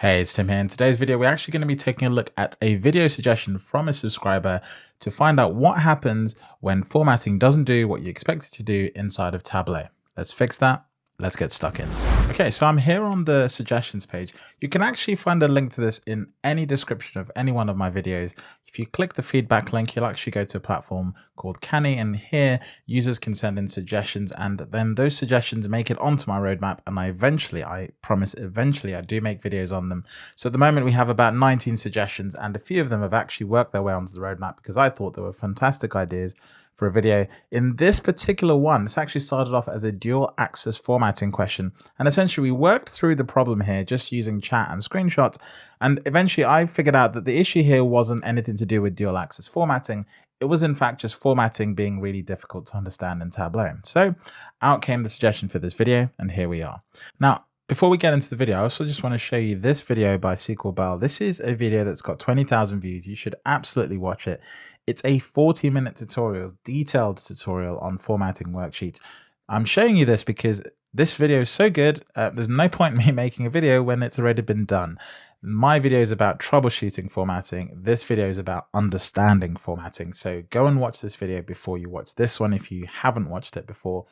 Hey, it's Tim here. In today's video, we're actually going to be taking a look at a video suggestion from a subscriber to find out what happens when formatting doesn't do what you expect it to do inside of Tableau. Let's fix that let's get stuck in. Okay, so I'm here on the suggestions page. You can actually find a link to this in any description of any one of my videos. If you click the feedback link, you'll actually go to a platform called Canny and here users can send in suggestions and then those suggestions make it onto my roadmap and I eventually, I promise eventually I do make videos on them. So at the moment we have about 19 suggestions and a few of them have actually worked their way onto the roadmap because I thought they were fantastic ideas for a video. In this particular one, this actually started off as a dual axis formatting question. And essentially we worked through the problem here just using chat and screenshots. And eventually I figured out that the issue here wasn't anything to do with dual axis formatting. It was in fact just formatting being really difficult to understand in Tableau. So out came the suggestion for this video and here we are. Now, before we get into the video, I also just want to show you this video by SQL Belle. This is a video that's got 20,000 views. You should absolutely watch it. It's a 40 minute tutorial, detailed tutorial on formatting worksheets. I'm showing you this because this video is so good, uh, there's no point in me making a video when it's already been done. My video is about troubleshooting formatting. This video is about understanding formatting. So go and watch this video before you watch this one if you haven't watched it before.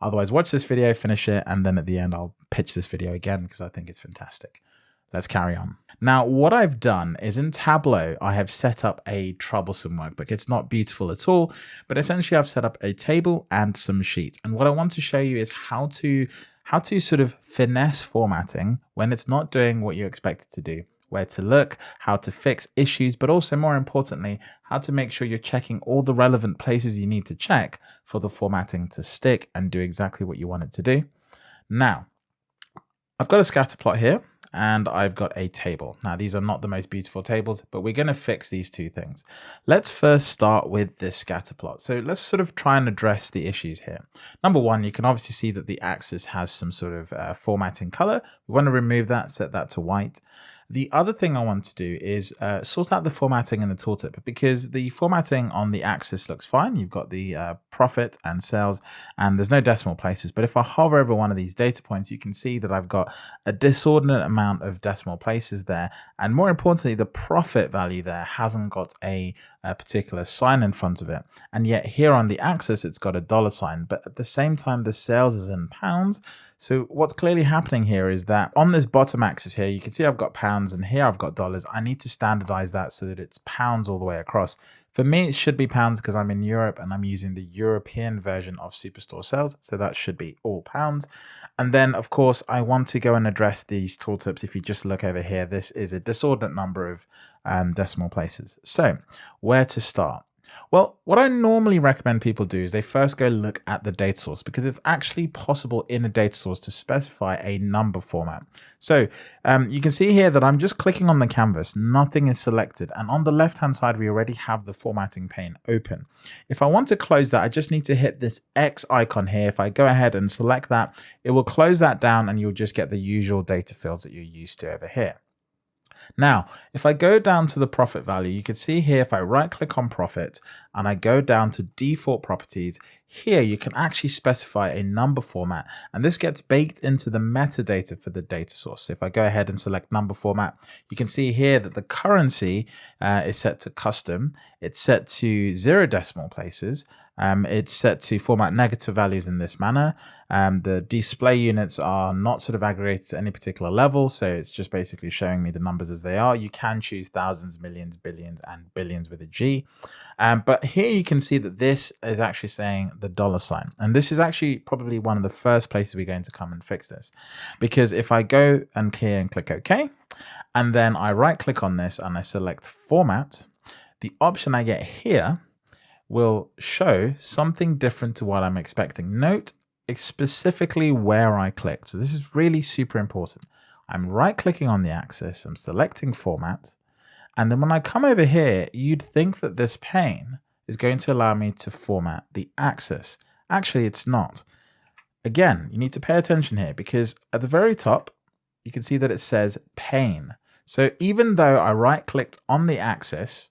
Otherwise, watch this video, finish it, and then at the end, I'll pitch this video again because I think it's fantastic. Let's carry on. Now, what I've done is in Tableau, I have set up a troublesome workbook. It's not beautiful at all, but essentially I've set up a table and some sheets. And what I want to show you is how to how to sort of finesse formatting when it's not doing what you expect it to do, where to look, how to fix issues, but also more importantly, how to make sure you're checking all the relevant places you need to check for the formatting to stick and do exactly what you want it to do. Now, I've got a scatter plot here and I've got a table. Now, these are not the most beautiful tables, but we're going to fix these two things. Let's first start with this scatter plot. So let's sort of try and address the issues here. Number one, you can obviously see that the axis has some sort of uh, formatting color. We want to remove that, set that to white. The other thing I want to do is uh, sort out the formatting in the tooltip because the formatting on the axis looks fine. You've got the uh, profit and sales and there's no decimal places. But if I hover over one of these data points, you can see that I've got a disordinate amount of decimal places there. And more importantly, the profit value there hasn't got a, a particular sign in front of it. And yet here on the axis, it's got a dollar sign. But at the same time, the sales is in pounds. So what's clearly happening here is that on this bottom axis here, you can see I've got pounds and here I've got dollars. I need to standardize that so that it's pounds all the way across. For me, it should be pounds because I'm in Europe and I'm using the European version of Superstore sales. So that should be all pounds. And then, of course, I want to go and address these tooltips. If you just look over here, this is a disordinate number of um, decimal places. So where to start? Well, what I normally recommend people do is they first go look at the data source because it's actually possible in a data source to specify a number format. So um, you can see here that I'm just clicking on the canvas, nothing is selected. And on the left-hand side, we already have the formatting pane open. If I want to close that, I just need to hit this X icon here. If I go ahead and select that, it will close that down and you'll just get the usual data fields that you're used to over here. Now, if I go down to the profit value, you can see here, if I right click on profit and I go down to default properties, here you can actually specify a number format and this gets baked into the metadata for the data source. So if I go ahead and select number format, you can see here that the currency uh, is set to custom. It's set to zero decimal places um, it's set to format negative values in this manner. Um, the display units are not sort of aggregated to any particular level, so it's just basically showing me the numbers as they are. You can choose thousands, millions, billions, and billions with a G. Um, but here you can see that this is actually saying the dollar sign. And this is actually probably one of the first places we're going to come and fix this. Because if I go and here and click OK, and then I right click on this and I select format, the option I get here will show something different to what I'm expecting. Note specifically where I clicked. So this is really super important. I'm right clicking on the axis, I'm selecting format, and then when I come over here, you'd think that this pane is going to allow me to format the axis. Actually, it's not. Again, you need to pay attention here because at the very top, you can see that it says pane. So even though I right clicked on the axis,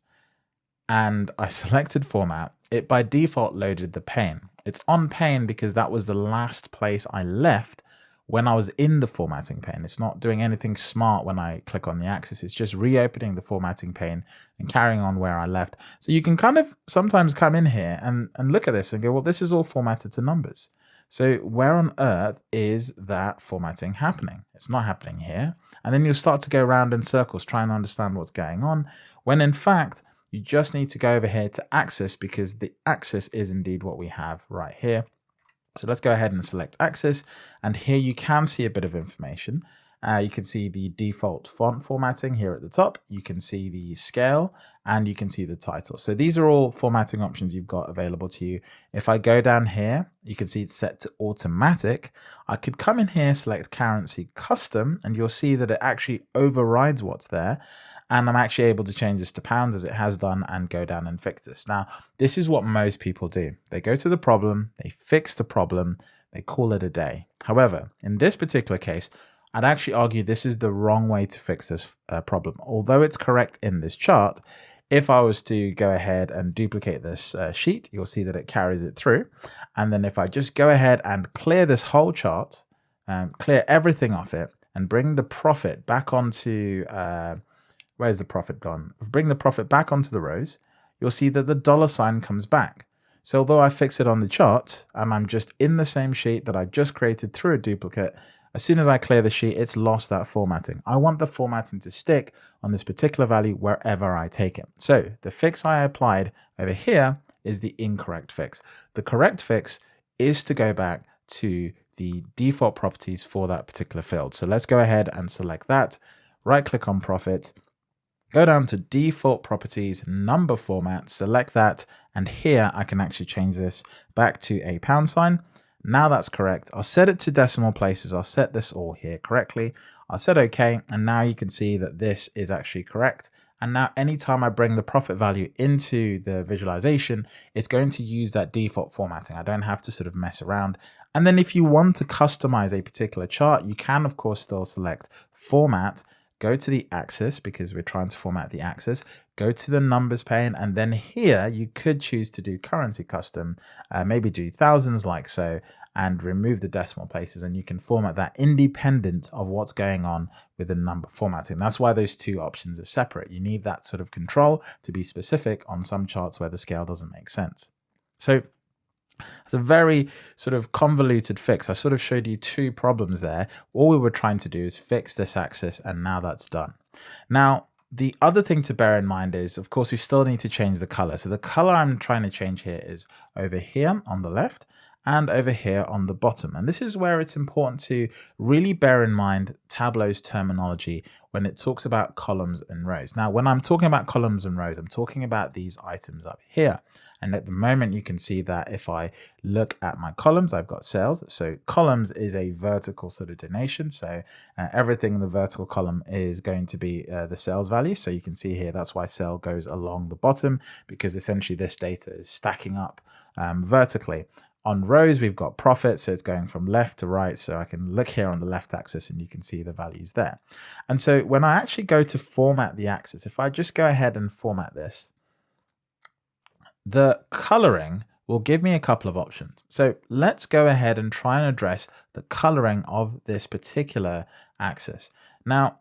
and I selected format, it by default loaded the pane. It's on pane because that was the last place I left when I was in the formatting pane. It's not doing anything smart when I click on the axis. It's just reopening the formatting pane and carrying on where I left. So you can kind of sometimes come in here and, and look at this and go, well, this is all formatted to numbers. So where on earth is that formatting happening? It's not happening here. And then you'll start to go around in circles trying to understand what's going on, when in fact, you just need to go over here to axis because the axis is indeed what we have right here. So let's go ahead and select axis. And here you can see a bit of information. Uh, you can see the default font formatting here at the top. You can see the scale and you can see the title. So these are all formatting options you've got available to you. If I go down here, you can see it's set to automatic. I could come in here, select currency custom, and you'll see that it actually overrides what's there and I'm actually able to change this to pounds as it has done and go down and fix this. Now, this is what most people do. They go to the problem, they fix the problem, they call it a day. However, in this particular case, I'd actually argue this is the wrong way to fix this uh, problem. Although it's correct in this chart, if I was to go ahead and duplicate this uh, sheet, you'll see that it carries it through. And then if I just go ahead and clear this whole chart, um, clear everything off it, and bring the profit back onto uh, Where's the profit gone? If we bring the profit back onto the rows, you'll see that the dollar sign comes back. So although I fix it on the chart and I'm just in the same sheet that I just created through a duplicate, as soon as I clear the sheet, it's lost that formatting. I want the formatting to stick on this particular value wherever I take it. So the fix I applied over here is the incorrect fix. The correct fix is to go back to the default properties for that particular field. So let's go ahead and select that, right click on profit, Go down to default properties, number format, select that, and here I can actually change this back to a pound sign. Now that's correct. I'll set it to decimal places. I'll set this all here correctly. I'll set OK, and now you can see that this is actually correct. And now anytime I bring the profit value into the visualization, it's going to use that default formatting. I don't have to sort of mess around. And then if you want to customize a particular chart, you can of course still select format go to the axis because we're trying to format the axis, go to the numbers pane, and then here you could choose to do currency custom, uh, maybe do thousands like so, and remove the decimal places and you can format that independent of what's going on with the number formatting. That's why those two options are separate. You need that sort of control to be specific on some charts where the scale doesn't make sense. So it's a very sort of convoluted fix. I sort of showed you two problems there. All we were trying to do is fix this axis and now that's done. Now, the other thing to bear in mind is, of course, we still need to change the color. So the color I'm trying to change here is over here on the left and over here on the bottom. And this is where it's important to really bear in mind Tableau's terminology when it talks about columns and rows. Now, when I'm talking about columns and rows, I'm talking about these items up here. And at the moment, you can see that if I look at my columns, I've got sales. So columns is a vertical sort of donation. So uh, everything in the vertical column is going to be uh, the sales value. So you can see here, that's why sale goes along the bottom because essentially this data is stacking up um, vertically. On rows, we've got profit, so it's going from left to right. So I can look here on the left axis and you can see the values there. And so when I actually go to format the axis, if I just go ahead and format this, the coloring will give me a couple of options. So let's go ahead and try and address the coloring of this particular axis. Now,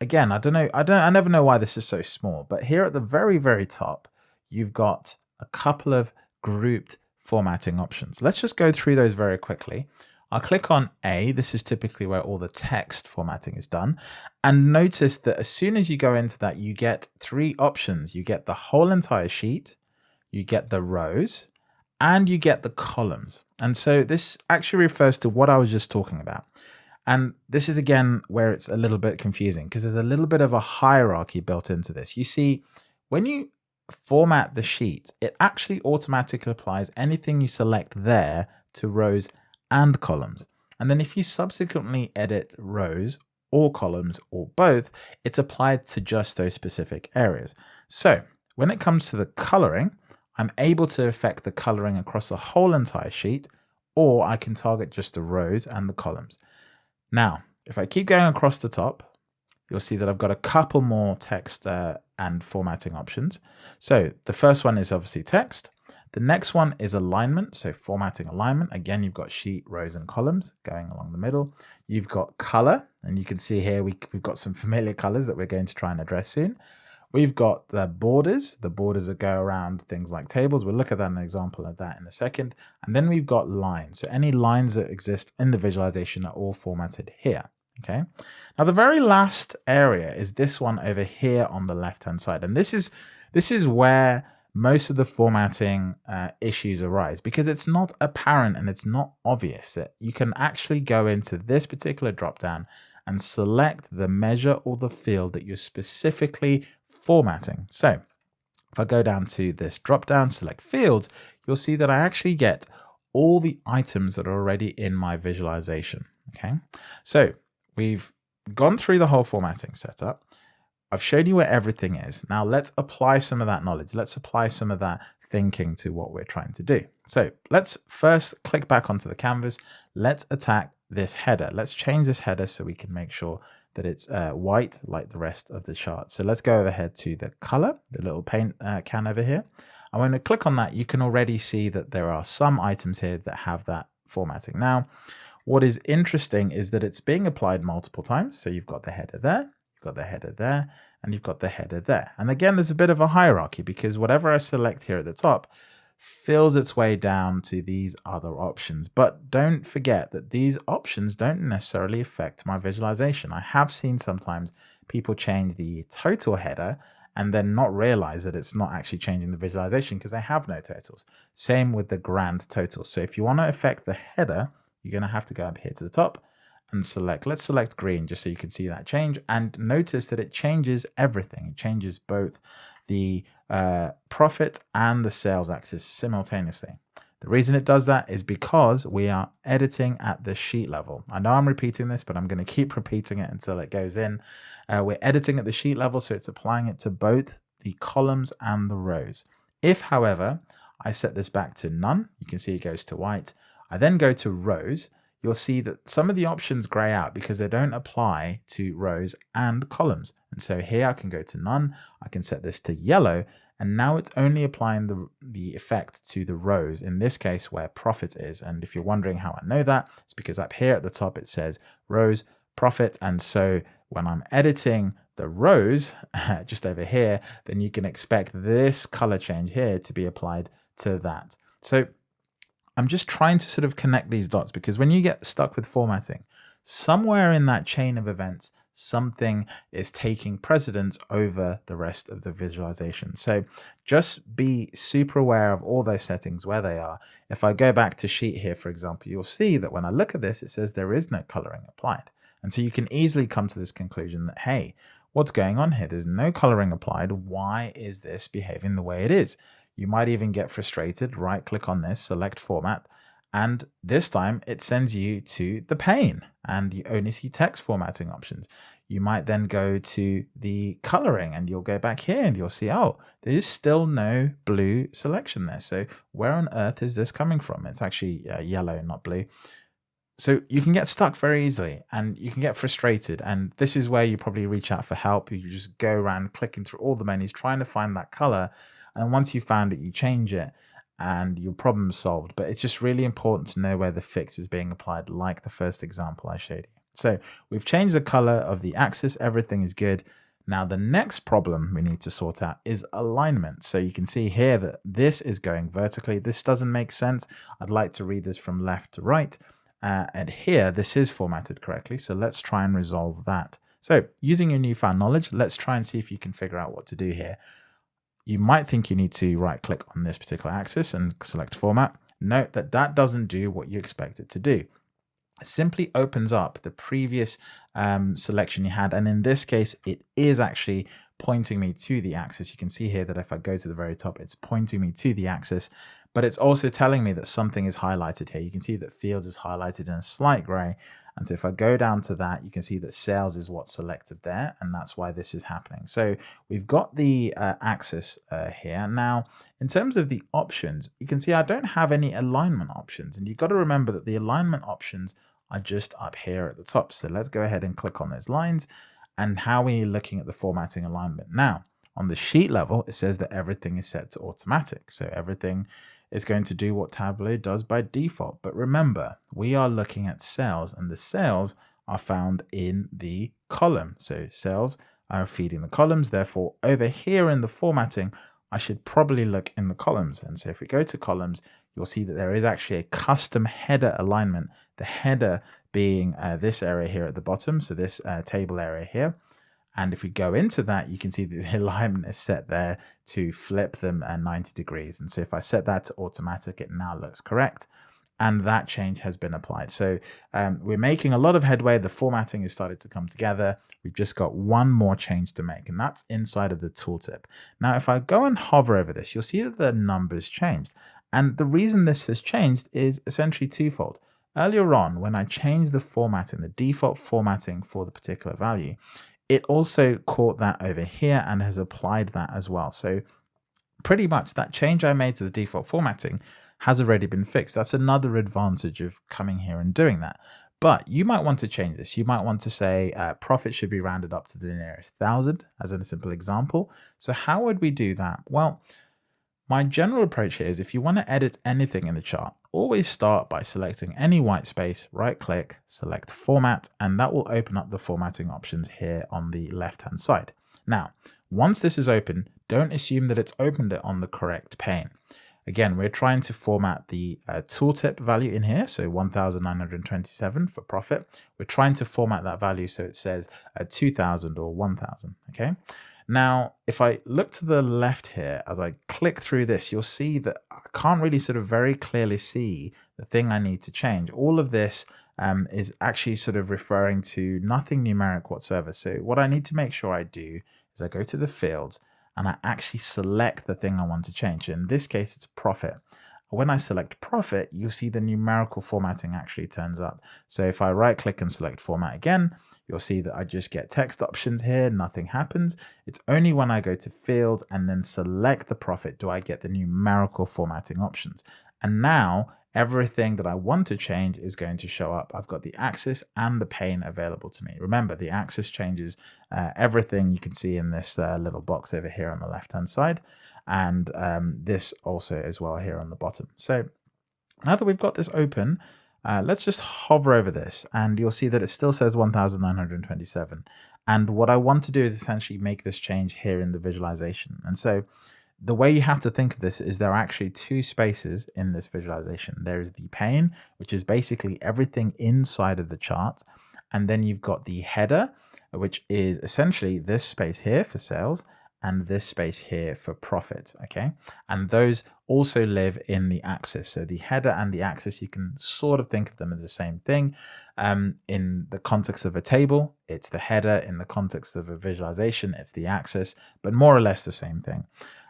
again, I don't know, I don't, I never know why this is so small, but here at the very, very top, you've got a couple of grouped formatting options. Let's just go through those very quickly. I'll click on A. This is typically where all the text formatting is done. And notice that as soon as you go into that, you get three options. You get the whole entire sheet, you get the rows, and you get the columns. And so this actually refers to what I was just talking about. And this is again where it's a little bit confusing because there's a little bit of a hierarchy built into this. You see, when you format the sheet, it actually automatically applies anything you select there to rows and columns. And then if you subsequently edit rows or columns or both, it's applied to just those specific areas. So when it comes to the coloring, I'm able to affect the coloring across the whole entire sheet, or I can target just the rows and the columns. Now, if I keep going across the top, you'll see that I've got a couple more text uh, and formatting options. So the first one is obviously text. The next one is alignment. So formatting alignment. Again, you've got sheet, rows, and columns going along the middle. You've got color, and you can see here we, we've got some familiar colors that we're going to try and address soon. We've got the borders, the borders that go around things like tables. We'll look at that an example of that in a second. And then we've got lines. So any lines that exist in the visualization are all formatted here. Okay. Now the very last area is this one over here on the left hand side. And this is this is where most of the formatting uh, issues arise because it's not apparent and it's not obvious that you can actually go into this particular drop down and select the measure or the field that you're specifically formatting. So if I go down to this drop down, select fields, you'll see that I actually get all the items that are already in my visualization. Okay, so we've gone through the whole formatting setup. I've shown you where everything is. Now let's apply some of that knowledge. Let's apply some of that thinking to what we're trying to do. So let's first click back onto the canvas. Let's attack this header. Let's change this header so we can make sure that it's uh, white like the rest of the chart. So let's go ahead to the color, the little paint uh, can over here. And when I click on that, you can already see that there are some items here that have that formatting. Now, what is interesting is that it's being applied multiple times. So you've got the header there, You've got the header there, and you've got the header there. And again, there's a bit of a hierarchy because whatever I select here at the top fills its way down to these other options. But don't forget that these options don't necessarily affect my visualization. I have seen sometimes people change the total header and then not realize that it's not actually changing the visualization because they have no totals. Same with the grand total. So if you want to affect the header, you're going to have to go up here to the top and select, let's select green just so you can see that change and notice that it changes everything. It changes both the uh, profit and the sales axis simultaneously. The reason it does that is because we are editing at the sheet level. I know I'm repeating this, but I'm going to keep repeating it until it goes in. Uh, we're editing at the sheet level, so it's applying it to both the columns and the rows. If, however, I set this back to none, you can see it goes to white. I then go to rows you'll see that some of the options gray out because they don't apply to rows and columns. And so here I can go to none, I can set this to yellow, and now it's only applying the, the effect to the rows, in this case where profit is. And if you're wondering how I know that, it's because up here at the top it says rows, profit, and so when I'm editing the rows just over here, then you can expect this color change here to be applied to that. So I'm just trying to sort of connect these dots because when you get stuck with formatting, somewhere in that chain of events, something is taking precedence over the rest of the visualization. So just be super aware of all those settings, where they are. If I go back to sheet here, for example, you'll see that when I look at this, it says there is no coloring applied. And so you can easily come to this conclusion that, hey, what's going on here? There's no coloring applied. Why is this behaving the way it is? You might even get frustrated, right click on this, select format, and this time it sends you to the pane and you only see text formatting options. You might then go to the coloring and you'll go back here and you'll see, oh, there's still no blue selection there. So where on earth is this coming from? It's actually uh, yellow, not blue. So you can get stuck very easily and you can get frustrated. And this is where you probably reach out for help. You just go around clicking through all the menus, trying to find that color and once you found it, you change it and your problem solved. But it's just really important to know where the fix is being applied, like the first example I showed you. So we've changed the color of the axis. Everything is good. Now the next problem we need to sort out is alignment. So you can see here that this is going vertically. This doesn't make sense. I'd like to read this from left to right. Uh, and here, this is formatted correctly. So let's try and resolve that. So using your newfound knowledge, let's try and see if you can figure out what to do here you might think you need to right click on this particular axis and select format. Note that that doesn't do what you expect it to do. It simply opens up the previous um, selection you had. And in this case, it is actually pointing me to the axis. You can see here that if I go to the very top, it's pointing me to the axis, but it's also telling me that something is highlighted here. You can see that fields is highlighted in a slight gray. And so if I go down to that, you can see that sales is what's selected there, and that's why this is happening. So we've got the uh, axis uh, here. Now, in terms of the options, you can see I don't have any alignment options, and you've got to remember that the alignment options are just up here at the top. So let's go ahead and click on those lines. And how are we looking at the formatting alignment? Now, on the sheet level, it says that everything is set to automatic. So everything is going to do what Tableau does by default. But remember, we are looking at cells and the cells are found in the column. So cells are feeding the columns. Therefore, over here in the formatting, I should probably look in the columns. And so if we go to columns, you'll see that there is actually a custom header alignment. The header being uh, this area here at the bottom. So this uh, table area here. And if we go into that, you can see that the alignment is set there to flip them at 90 degrees. And so if I set that to automatic, it now looks correct. And that change has been applied. So um, we're making a lot of headway. The formatting has started to come together. We've just got one more change to make, and that's inside of the tooltip. Now, if I go and hover over this, you'll see that the numbers changed. And the reason this has changed is essentially twofold. Earlier on, when I changed the formatting, the default formatting for the particular value, it also caught that over here and has applied that as well. So pretty much that change I made to the default formatting has already been fixed. That's another advantage of coming here and doing that. But you might want to change this. You might want to say uh, profit should be rounded up to the nearest thousand as in a simple example. So how would we do that? Well, my general approach here is if you want to edit anything in the chart, always start by selecting any white space, right click, select format, and that will open up the formatting options here on the left hand side. Now, once this is open, don't assume that it's opened it on the correct pane. Again, we're trying to format the uh, tooltip value in here, so 1,927 for profit. We're trying to format that value so it says uh, 2,000 or 1,000, okay? Now, if I look to the left here, as I click through this, you'll see that I can't really sort of very clearly see the thing I need to change. All of this um, is actually sort of referring to nothing numeric whatsoever. So what I need to make sure I do is I go to the fields and I actually select the thing I want to change. In this case, it's profit. When I select profit, you'll see the numerical formatting actually turns up. So if I right click and select format again, you'll see that I just get text options here, nothing happens. It's only when I go to field and then select the profit do I get the numerical formatting options. And now everything that I want to change is going to show up. I've got the axis and the pane available to me. Remember, the axis changes uh, everything you can see in this uh, little box over here on the left-hand side, and um, this also as well here on the bottom. So now that we've got this open, uh, let's just hover over this and you'll see that it still says 1927. And what I want to do is essentially make this change here in the visualization. And so the way you have to think of this is there are actually two spaces in this visualization. There is the pane, which is basically everything inside of the chart. And then you've got the header, which is essentially this space here for sales and this space here for profit, okay? And those also live in the axis. So the header and the axis, you can sort of think of them as the same thing. Um, in the context of a table, it's the header. In the context of a visualization, it's the axis, but more or less the same thing.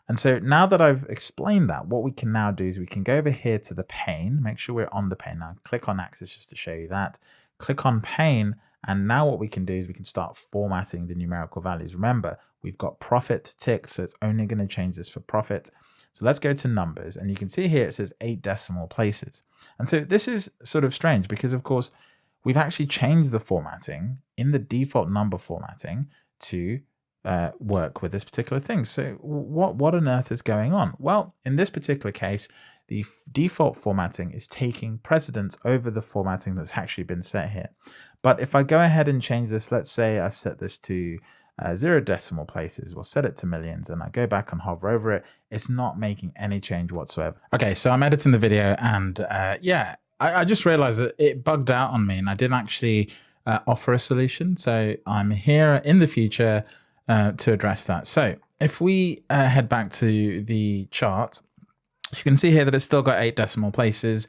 And so now that I've explained that, what we can now do is we can go over here to the pane, make sure we're on the pane now, click on axis just to show you that, click on pane, and now what we can do is we can start formatting the numerical values. Remember, we've got profit ticked, so it's only going to change this for profit. So let's go to numbers and you can see here it says eight decimal places. And so this is sort of strange because of course we've actually changed the formatting in the default number formatting to uh, work with this particular thing. So what, what on earth is going on? Well, in this particular case, the default formatting is taking precedence over the formatting that's actually been set here. But if I go ahead and change this, let's say I set this to uh, zero decimal places, we'll set it to millions and I go back and hover over it, it's not making any change whatsoever. Okay, so I'm editing the video and uh, yeah, I, I, just realized that it bugged out on me and I didn't actually uh, offer a solution. So I'm here in the future uh, to address that. So if we uh, head back to the chart, you can see here that it's still got eight decimal places.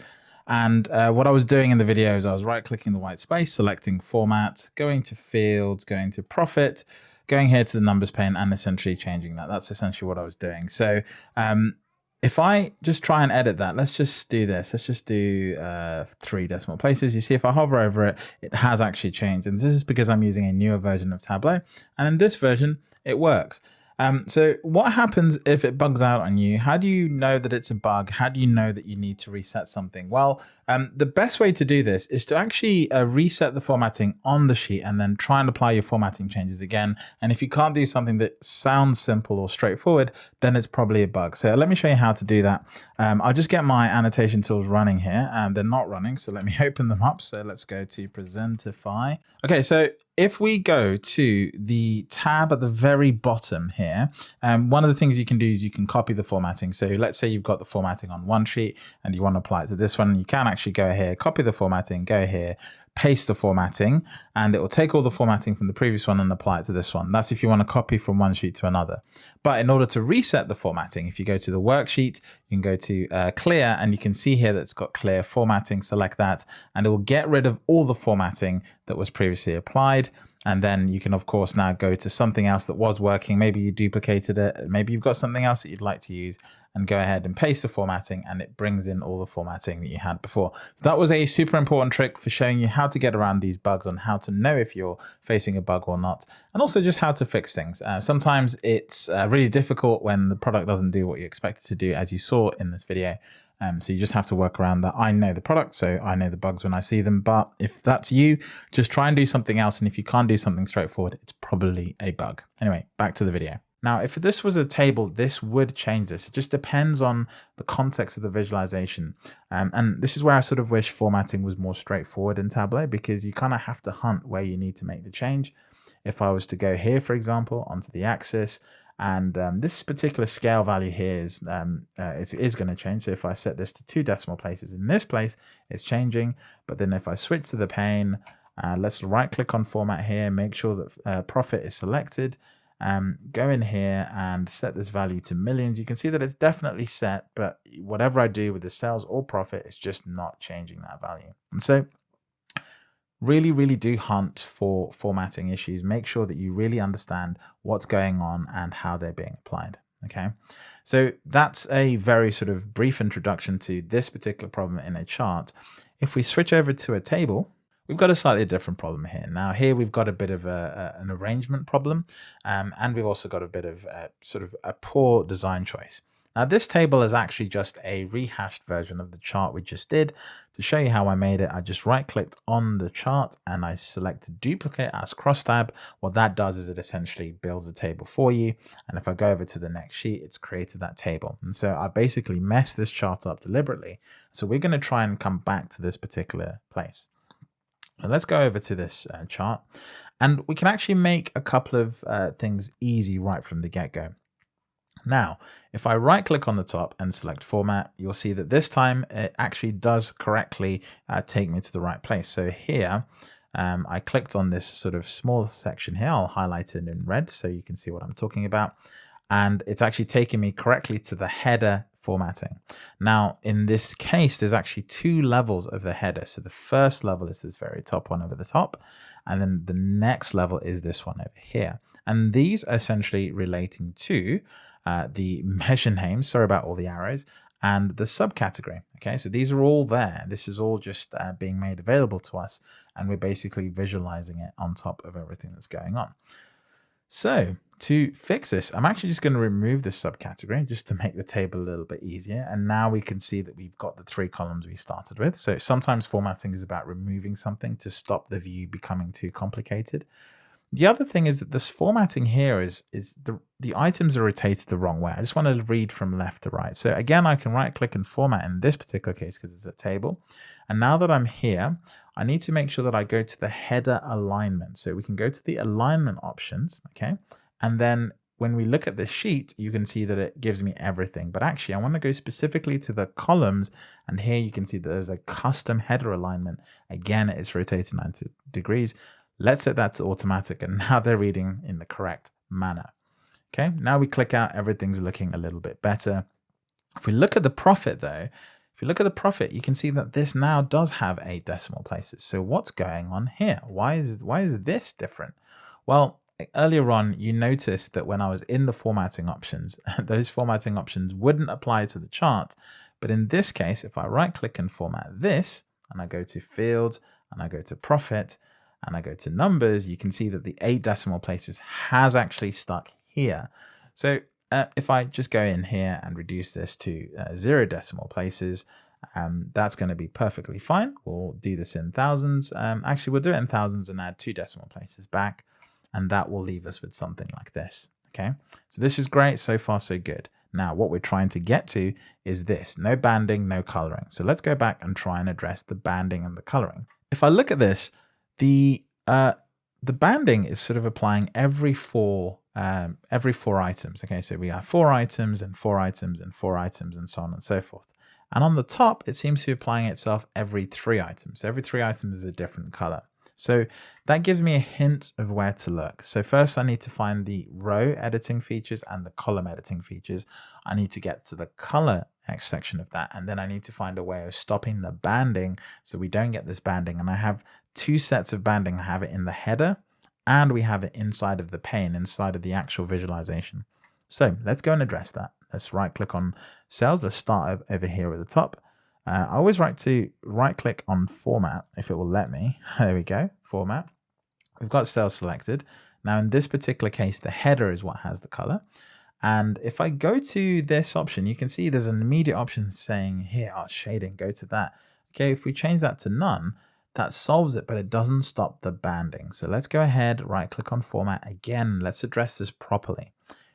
And uh, what I was doing in the video is I was right clicking the white space, selecting format, going to fields, going to profit, going here to the numbers pane and essentially changing that. That's essentially what I was doing. So um, if I just try and edit that, let's just do this. Let's just do uh, three decimal places. You see, if I hover over it, it has actually changed. And this is because I'm using a newer version of Tableau. And in this version, it works. Um, so what happens if it bugs out on you? How do you know that it's a bug? How do you know that you need to reset something? Well, um, the best way to do this is to actually uh, reset the formatting on the sheet and then try and apply your formatting changes again. And if you can't do something that sounds simple or straightforward, then it's probably a bug. So let me show you how to do that. Um, I'll just get my annotation tools running here and they're not running. So let me open them up. So let's go to Presentify. Okay, so if we go to the tab at the very bottom here, um, one of the things you can do is you can copy the formatting. So let's say you've got the formatting on one sheet and you want to apply it to this one. You can actually go here, copy the formatting, go here, paste the formatting, and it will take all the formatting from the previous one and apply it to this one. That's if you want to copy from one sheet to another. But in order to reset the formatting, if you go to the worksheet, you can go to uh, clear and you can see here that it's got clear formatting. Select that and it will get rid of all the formatting that was previously applied. And then you can, of course, now go to something else that was working. Maybe you duplicated it. Maybe you've got something else that you'd like to use and go ahead and paste the formatting and it brings in all the formatting that you had before. So that was a super important trick for showing you how to get around these bugs on how to know if you're facing a bug or not, and also just how to fix things. Uh, sometimes it's uh, really difficult when the product doesn't do what you expect it to do, as you saw in this video. Um, so you just have to work around that. I know the product, so I know the bugs when I see them. But if that's you, just try and do something else. And if you can't do something straightforward, it's probably a bug. Anyway, back to the video. Now, if this was a table, this would change this. It just depends on the context of the visualization. Um, and this is where I sort of wish formatting was more straightforward in Tableau because you kind of have to hunt where you need to make the change. If I was to go here, for example, onto the axis, and um, this particular scale value here is, um, uh, is, is going to change. So if I set this to two decimal places in this place, it's changing. But then if I switch to the pane, uh, let's right click on format here, make sure that uh, profit is selected. Um, go in here and set this value to millions. You can see that it's definitely set, but whatever I do with the sales or profit, it's just not changing that value. And so really, really do hunt for formatting issues. Make sure that you really understand what's going on and how they're being applied. Okay, so that's a very sort of brief introduction to this particular problem in a chart. If we switch over to a table, we've got a slightly different problem here. Now here we've got a bit of a, a, an arrangement problem um, and we've also got a bit of a, sort of a poor design choice. Now this table is actually just a rehashed version of the chart we just did. To show you how I made it, I just right clicked on the chart and I selected duplicate as crosstab. What that does is it essentially builds a table for you. And if I go over to the next sheet, it's created that table. And so I basically messed this chart up deliberately. So we're going to try and come back to this particular place. So let's go over to this uh, chart and we can actually make a couple of uh, things easy right from the get-go. Now, if I right click on the top and select format, you'll see that this time it actually does correctly uh, take me to the right place. So here, um, I clicked on this sort of small section here. I'll highlight it in red so you can see what I'm talking about. And it's actually taking me correctly to the header formatting. Now, in this case, there's actually two levels of the header. So the first level is this very top one over the top. And then the next level is this one over here. And these are essentially relating to uh, the measure name, sorry about all the arrows, and the subcategory. Okay, so these are all there. This is all just uh, being made available to us, and we're basically visualizing it on top of everything that's going on. So to fix this, I'm actually just going to remove this subcategory just to make the table a little bit easier. And now we can see that we've got the three columns we started with. So sometimes formatting is about removing something to stop the view becoming too complicated. The other thing is that this formatting here is, is the, the items are rotated the wrong way. I just want to read from left to right. So again, I can right click and format in this particular case because it's a table. And now that I'm here, I need to make sure that I go to the header alignment. So we can go to the alignment options, okay? And then when we look at the sheet, you can see that it gives me everything. But actually, I want to go specifically to the columns. And here you can see that there's a custom header alignment. Again, it's rotated 90 degrees. Let's set that to automatic and now they're reading in the correct manner. Okay, now we click out, everything's looking a little bit better. If we look at the profit though, if you look at the profit, you can see that this now does have eight decimal places. So what's going on here? Why is, why is this different? Well, earlier on, you noticed that when I was in the formatting options, those formatting options wouldn't apply to the chart. But in this case, if I right click and format this, and I go to fields, and I go to profit, and I go to numbers, you can see that the eight decimal places has actually stuck here. So uh, if I just go in here and reduce this to uh, zero decimal places, um, that's going to be perfectly fine. We'll do this in thousands. Um, actually, we'll do it in thousands and add two decimal places back, and that will leave us with something like this. Okay, so this is great. So far, so good. Now, what we're trying to get to is this, no banding, no coloring. So let's go back and try and address the banding and the coloring. If I look at this, the uh, the banding is sort of applying every four um, every four items. Okay, so we have four items and four items and four items and so on and so forth. And on the top, it seems to be applying itself every three items. So every three items is a different color. So that gives me a hint of where to look. So first I need to find the row editing features and the column editing features. I need to get to the color section of that. And then I need to find a way of stopping the banding so we don't get this banding. And I have two sets of banding. I have it in the header and we have it inside of the pane, inside of the actual visualization. So let's go and address that. Let's right click on cells. Let's start over here at the top. Uh, I always like to right click on format if it will let me. There we go, format. We've got cells selected. Now in this particular case, the header is what has the color. And if I go to this option, you can see there's an immediate option saying here, oh, shading, go to that. Okay, if we change that to none, that solves it, but it doesn't stop the banding. So let's go ahead, right click on format again. Let's address this properly.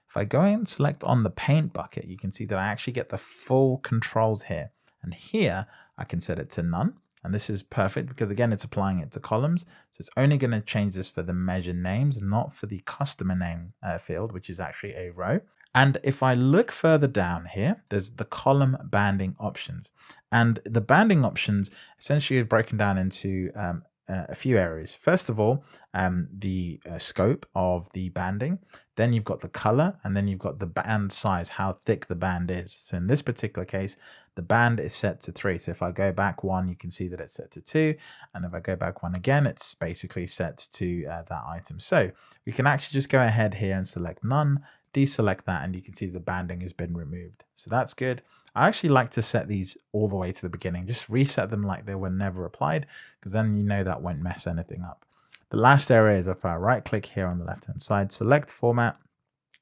If I go and select on the paint bucket, you can see that I actually get the full controls here. And here I can set it to none. And this is perfect because again, it's applying it to columns. So it's only going to change this for the measure names, not for the customer name uh, field, which is actually a row. And if I look further down here, there's the column banding options. And the banding options essentially are broken down into um, uh, a few areas. First of all, um, the uh, scope of the banding. Then you've got the color, and then you've got the band size, how thick the band is. So in this particular case, the band is set to three. So if I go back one, you can see that it's set to two. And if I go back one again, it's basically set to uh, that item. So we can actually just go ahead here and select none, deselect that, and you can see the banding has been removed. So that's good. I actually like to set these all the way to the beginning, just reset them like they were never applied, because then you know that won't mess anything up. The last area is if I right click here on the left hand side, select format,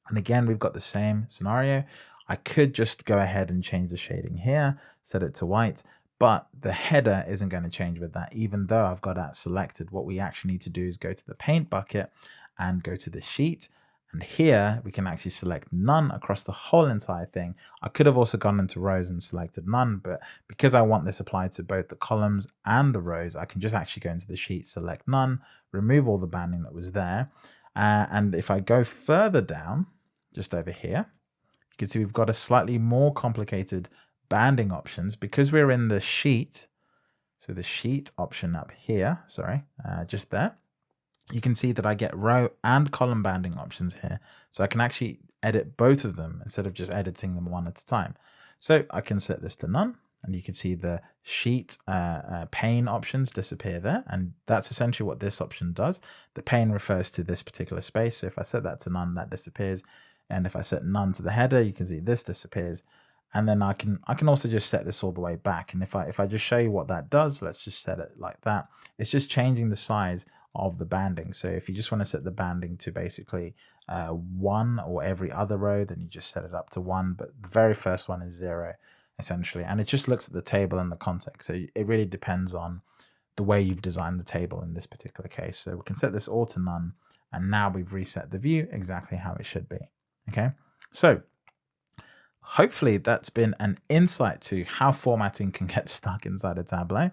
and again, we've got the same scenario. I could just go ahead and change the shading here, set it to white, but the header isn't going to change with that. Even though I've got that selected, what we actually need to do is go to the paint bucket and go to the sheet and here we can actually select none across the whole entire thing. I could have also gone into rows and selected none, but because I want this applied to both the columns and the rows, I can just actually go into the sheet, select none, remove all the banding that was there. Uh, and if I go further down, just over here, you can see we've got a slightly more complicated banding options because we're in the sheet. So the sheet option up here, sorry, uh, just there you can see that I get row and column banding options here. So I can actually edit both of them instead of just editing them one at a time. So I can set this to none and you can see the sheet uh, uh, pane options disappear there. And that's essentially what this option does. The pane refers to this particular space. So if I set that to none, that disappears. And if I set none to the header, you can see this disappears. And then I can I can also just set this all the way back. And if I if I just show you what that does, let's just set it like that. It's just changing the size of the banding. So if you just want to set the banding to basically uh, one or every other row, then you just set it up to one. But the very first one is zero, essentially. And it just looks at the table and the context. So it really depends on the way you've designed the table in this particular case. So we can set this all to none. And now we've reset the view exactly how it should be. Okay, so hopefully that's been an insight to how formatting can get stuck inside a Tableau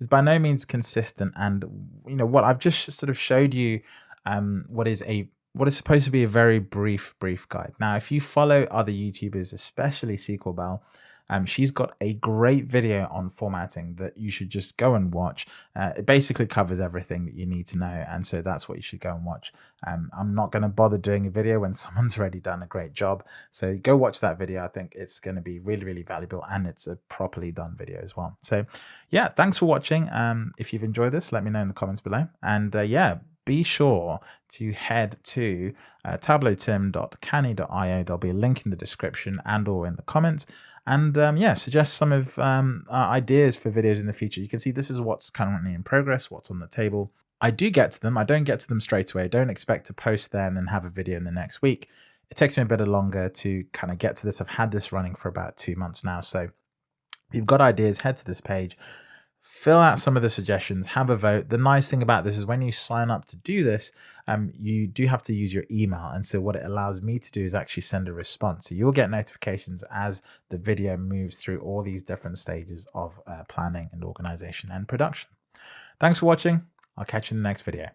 is by no means consistent. And you know what I've just sort of showed you um, what is a what is supposed to be a very brief brief guide. Now, if you follow other YouTubers, especially SQL Belle, um, she's got a great video on formatting that you should just go and watch. Uh, it basically covers everything that you need to know. And so that's what you should go and watch. Um, I'm not going to bother doing a video when someone's already done a great job. So go watch that video. I think it's going to be really, really valuable and it's a properly done video as well. So yeah, thanks for watching. Um, if you've enjoyed this, let me know in the comments below. And uh, yeah, be sure to head to uh, tableautim.canny.io. There'll be a link in the description and or in the comments and um, yeah, suggest some of um, ideas for videos in the future. You can see this is what's currently in progress, what's on the table. I do get to them. I don't get to them straight away. I don't expect to post there and have a video in the next week. it takes me a bit longer to kind of get to this. I've had this running for about two months now. So if you've got ideas, head to this page, fill out some of the suggestions, have a vote. The nice thing about this is when you sign up to do this, um, you do have to use your email. And so what it allows me to do is actually send a response. So you'll get notifications as the video moves through all these different stages of uh, planning and organization and production. Thanks for watching. I'll catch you in the next video.